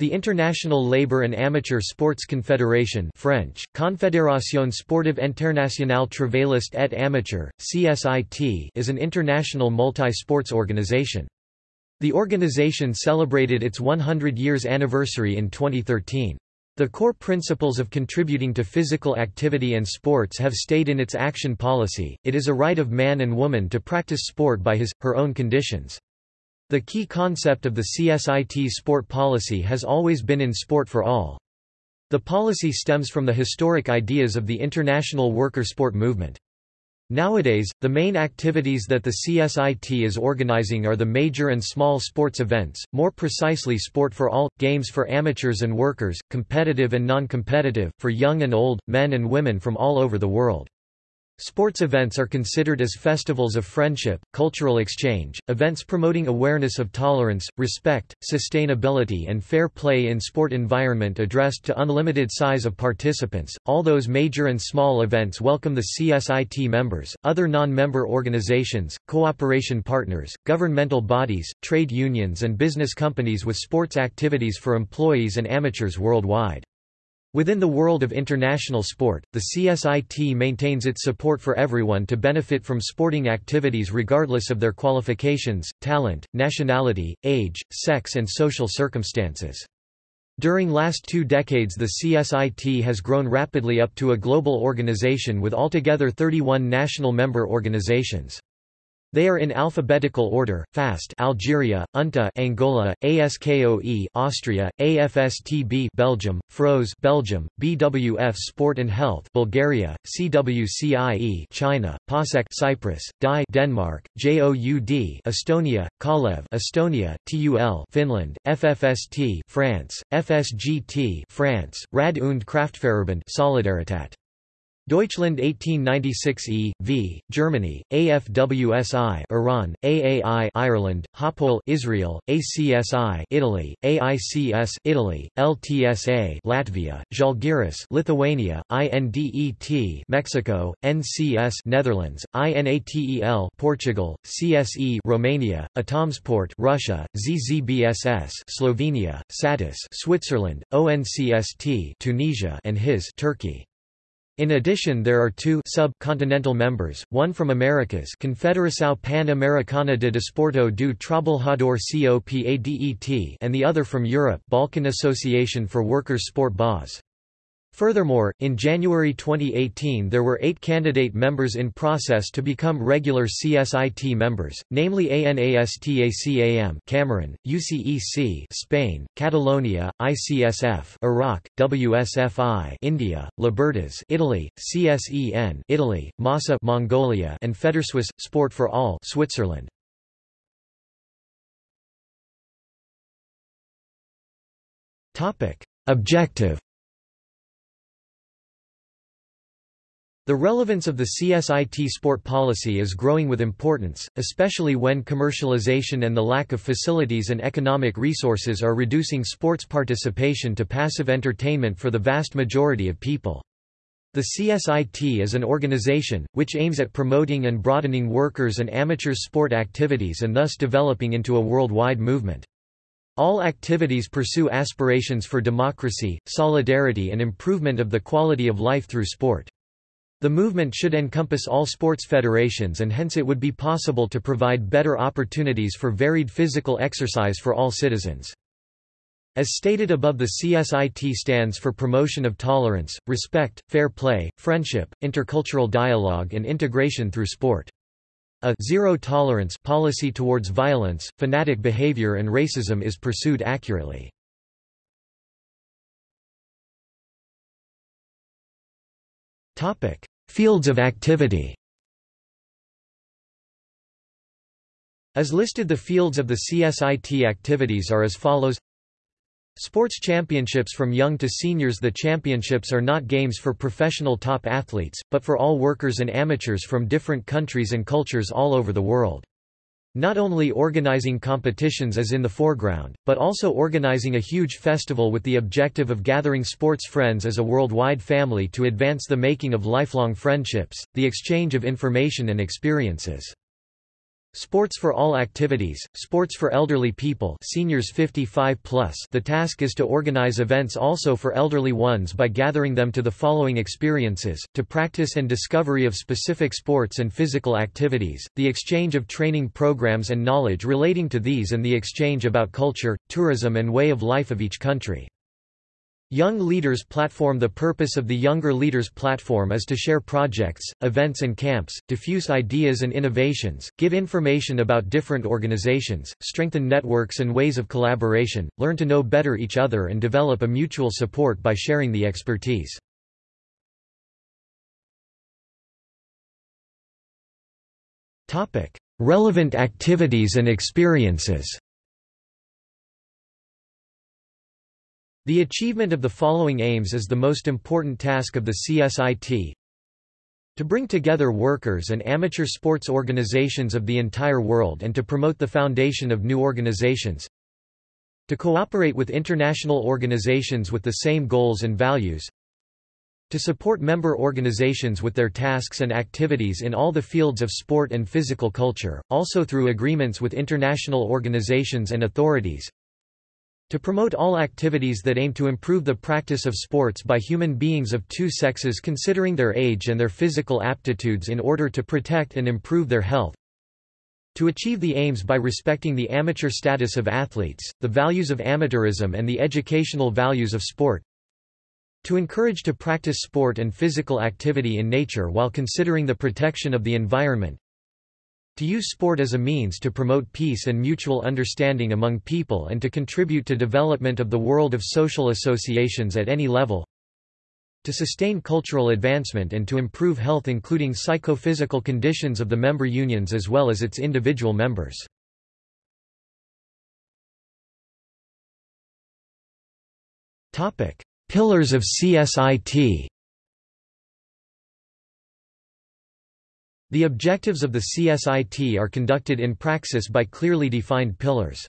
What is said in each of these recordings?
The International Labour and Amateur Sports Confederation French, Confédération Sportive Internationale Travailliste et Amateur, CSIT is an international multi-sports organization. The organization celebrated its 100 years anniversary in 2013. The core principles of contributing to physical activity and sports have stayed in its action policy, it is a right of man and woman to practice sport by his, her own conditions. The key concept of the CSIT sport policy has always been in sport for all. The policy stems from the historic ideas of the international worker sport movement. Nowadays, the main activities that the CSIT is organizing are the major and small sports events, more precisely sport for all, games for amateurs and workers, competitive and non-competitive, for young and old, men and women from all over the world. Sports events are considered as festivals of friendship, cultural exchange, events promoting awareness of tolerance, respect, sustainability and fair play in sport environment addressed to unlimited size of participants. All those major and small events welcome the CSIT members, other non-member organizations, cooperation partners, governmental bodies, trade unions and business companies with sports activities for employees and amateurs worldwide. Within the world of international sport, the CSIT maintains its support for everyone to benefit from sporting activities regardless of their qualifications, talent, nationality, age, sex and social circumstances. During last two decades the CSIT has grown rapidly up to a global organization with altogether 31 national member organizations. They are in alphabetical order: FAST, Algeria, UNTA, Angola, ASKOE, Austria, AFSTB, Belgium, FROZ, Belgium, BWF Sport and Health, Bulgaria, CWCIE, China, PASEC, Cyprus, DAI, Denmark, JOUD, Estonia, KALEV, Estonia, TUL, Finland, FFST, France, FSGT, France, Rad und Kraftfahrverband, Solidaritat. Deutschland 1896 E. V. Germany, AFWSI Iran, AAI Ireland, Hapoel Israel, ACSI Italy, AICS Italy, LTSA Latvia, Žalgiris Lithuania, INDET Mexico, NCS Netherlands, INATEL Portugal, CSE Romania, Atomsport Russia, ZZBSS Slovenia, SATUS Switzerland, ONCST Tunisia and HIS Turkey. In addition there are two sub-continental members, one from Americas Confederação Pan-Americana de Desporto do Trabalhador COPADET and the other from Europe Balkan Association for Workers Sport BAS. Furthermore, in January 2018 there were eight candidate members in process to become regular CSIT members, namely ANASTACAM Cameroon, UCEC Spain, Catalonia, ICSF Iraq, WSFI India, Libertas Italy, CSEN Italy, MASA Mongolia and Federswiss Sport for All Switzerland. Objective The relevance of the CSIT sport policy is growing with importance, especially when commercialization and the lack of facilities and economic resources are reducing sports participation to passive entertainment for the vast majority of people. The CSIT is an organization, which aims at promoting and broadening workers' and amateurs sport activities and thus developing into a worldwide movement. All activities pursue aspirations for democracy, solidarity and improvement of the quality of life through sport. The movement should encompass all sports federations and hence it would be possible to provide better opportunities for varied physical exercise for all citizens. As stated above the CSIT stands for promotion of tolerance, respect, fair play, friendship, intercultural dialogue and integration through sport. A zero tolerance policy towards violence, fanatic behavior and racism is pursued accurately. Fields of activity. As listed the fields of the CSIT activities are as follows. Sports championships from young to seniors. The championships are not games for professional top athletes, but for all workers and amateurs from different countries and cultures all over the world. Not only organizing competitions is in the foreground, but also organizing a huge festival with the objective of gathering sports friends as a worldwide family to advance the making of lifelong friendships, the exchange of information and experiences. Sports for all activities, sports for elderly people seniors 55 plus the task is to organize events also for elderly ones by gathering them to the following experiences, to practice and discovery of specific sports and physical activities, the exchange of training programs and knowledge relating to these and the exchange about culture, tourism and way of life of each country. Young Leaders Platform The purpose of the Younger Leaders Platform is to share projects, events and camps, diffuse ideas and innovations, give information about different organizations, strengthen networks and ways of collaboration, learn to know better each other and develop a mutual support by sharing the expertise. Relevant activities and experiences The achievement of the following aims is the most important task of the CSIT. To bring together workers and amateur sports organizations of the entire world and to promote the foundation of new organizations. To cooperate with international organizations with the same goals and values. To support member organizations with their tasks and activities in all the fields of sport and physical culture, also through agreements with international organizations and authorities to promote all activities that aim to improve the practice of sports by human beings of two sexes considering their age and their physical aptitudes in order to protect and improve their health. To achieve the aims by respecting the amateur status of athletes, the values of amateurism and the educational values of sport. To encourage to practice sport and physical activity in nature while considering the protection of the environment. To use sport as a means to promote peace and mutual understanding among people and to contribute to development of the world of social associations at any level. To sustain cultural advancement and to improve health including psychophysical conditions of the member unions as well as its individual members. Pillars of CSIT The objectives of the CSIT are conducted in praxis by clearly defined pillars.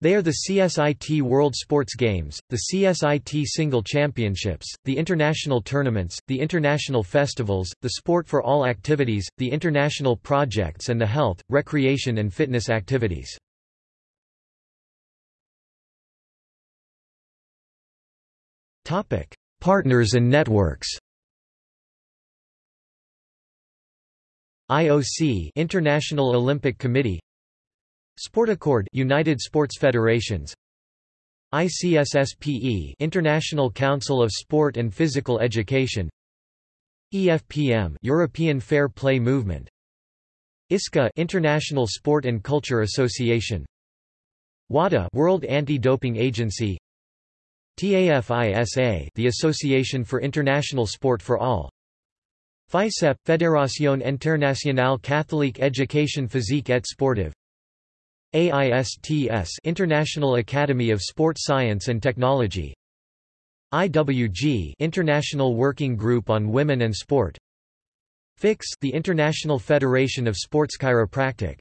They are the CSIT World Sports Games, the CSIT Single Championships, the international tournaments, the international festivals, the sport for all activities, the international projects and the health, recreation and fitness activities. Partners and networks IOC International Olympic Committee. Sportaccord United Sports Federations. ICSSPE International Council of Sport and Physical Education. EFPM European Fair Play Movement. ISCA International Sport and Culture Association. WADA World Anti-Doping Agency. TAFISA The Association for International Sport for All FICEP – Fédération Internationale Catholique Éducation Physique et Sportive. AISTS International Academy of Sport Science and Technology. IWG International Working Group on Women and Sport. FICS the International Federation of Sports Chiropractic.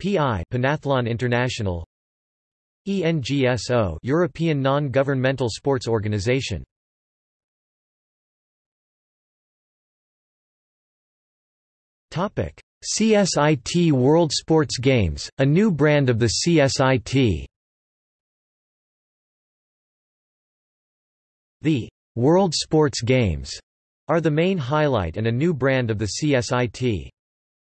PI Pentathlon International. ENGSO European Non-Governmental Sports Organization CSIT World Sports Games, a new brand of the CSIT The World Sports Games are the main highlight and a new brand of the CSIT.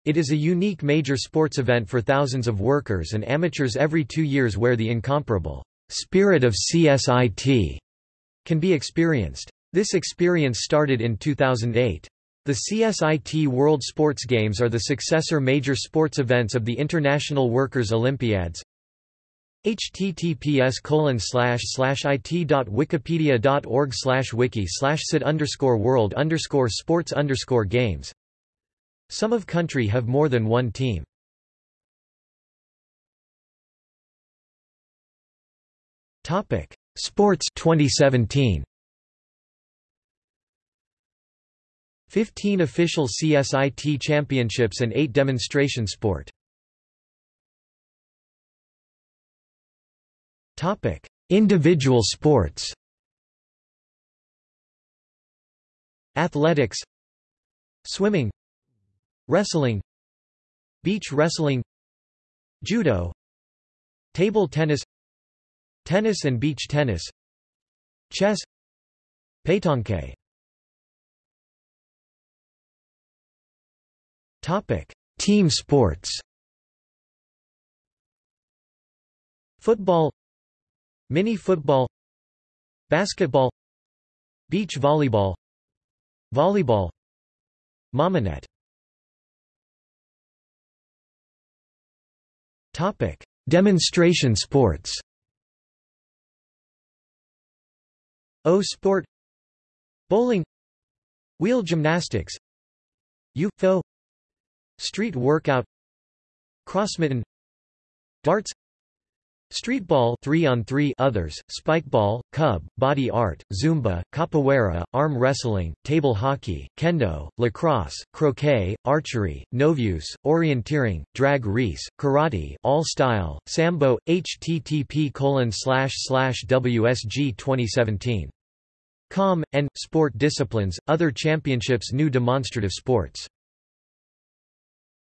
It is a unique major sports event for thousands of workers and amateurs every two years where the incomparable spirit of CSIT can be experienced. This experience started in 2008. The CSIT World Sports Games are the successor major sports events of the International Workers' Olympiads. https it.wikipedia.org wiki sid underscore world underscore sports underscore games Some of country have more than one team. Topic Sports 2017 15 official CSIT championships and 8 demonstration sport. Topic: Individual sports. Athletics, swimming, wrestling, Beach wrestling. Judo. Table tennis. Tennis and beach tennis. Chess. Pétanque Topic: Team sports. Football. Mini football. Basketball. Beach volleyball. Volleyball. Mamanet. Topic: Demonstration sports. O sport. Bowling. Wheel gymnastics. U-FO Street workout Crossminton Darts Streetball 3 on 3 others, spikeball, kubb, body art, zumba, capoeira, arm wrestling, table hockey, kendo, lacrosse, croquet, archery, novius, orienteering, drag race, karate, all style, sambo, http WSG 2017. Com, and, sport disciplines, other championships new demonstrative sports